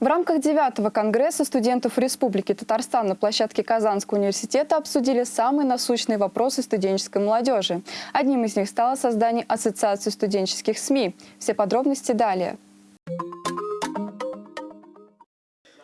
В рамках 9 Конгресса студентов Республики Татарстан на площадке Казанского университета обсудили самые насущные вопросы студенческой молодежи. Одним из них стало создание Ассоциации студенческих СМИ. Все подробности далее.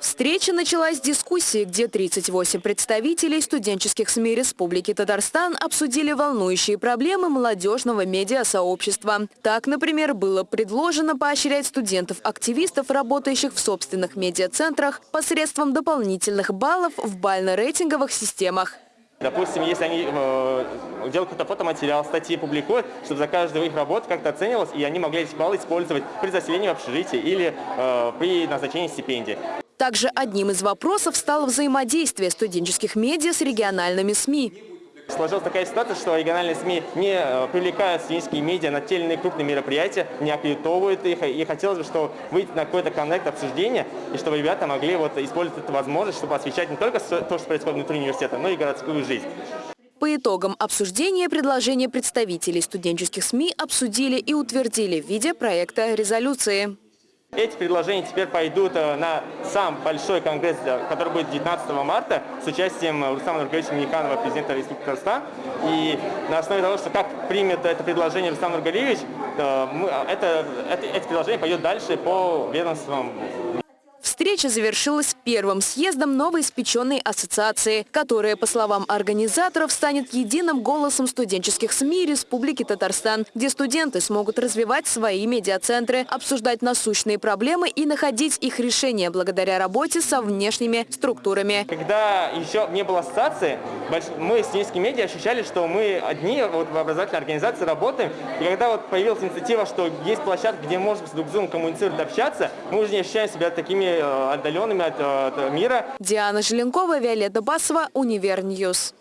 Встреча началась с дискуссии, где 38 представителей студенческих СМИ Республики Татарстан обсудили волнующие проблемы молодежного медиасообщества. Так, например, было предложено поощрять студентов-активистов, работающих в собственных медиацентрах, посредством дополнительных баллов в бально-рейтинговых системах. Допустим, если они э, делают какой-то фотоматериал, статьи публикуют, чтобы за каждую их работу как-то оценивалось, и они могли эти баллы использовать при заселении в общежитии или э, при назначении стипендий. Также одним из вопросов стало взаимодействие студенческих медиа с региональными СМИ. Сложилась такая ситуация, что региональные СМИ не э, привлекают студенческие медиа на те или иные крупные мероприятия, не аккредитовывают их. И хотелось бы, чтобы выйти на какой-то коннект обсуждения, и чтобы ребята могли вот использовать эту возможность, чтобы освещать не только то, что происходит внутри университета, но и городскую жизнь. По итогам обсуждения предложения представителей студенческих СМИ обсудили и утвердили в виде проекта резолюции. Эти предложения теперь пойдут э, на сам большой конгресс, э, который будет 19 марта с участием Рустама Нургалевича Миниканова, президента Республики Татарстан. И на основе того, что как примет это предложение Рустам Нургалевич, э, это, это, это предложение пойдет дальше по ведомствам Встреча завершилась первым съездом новоиспеченной ассоциации, которая, по словам организаторов, станет единым голосом студенческих СМИ Республики Татарстан, где студенты смогут развивать свои медиацентры, обсуждать насущные проблемы и находить их решения благодаря работе со внешними структурами. Когда еще не было ассоциации, мы, студенческие медиа, ощущали, что мы одни вот, в образовательной организации работаем. И когда вот появилась инициатива, что есть площадка, где можно с друг с другом коммуницировать, общаться, мы уже не ощущаем себя такими Э, Э, отдаленными э, от мира. Диана Желенкова, Виолетта Басова, UniverNews.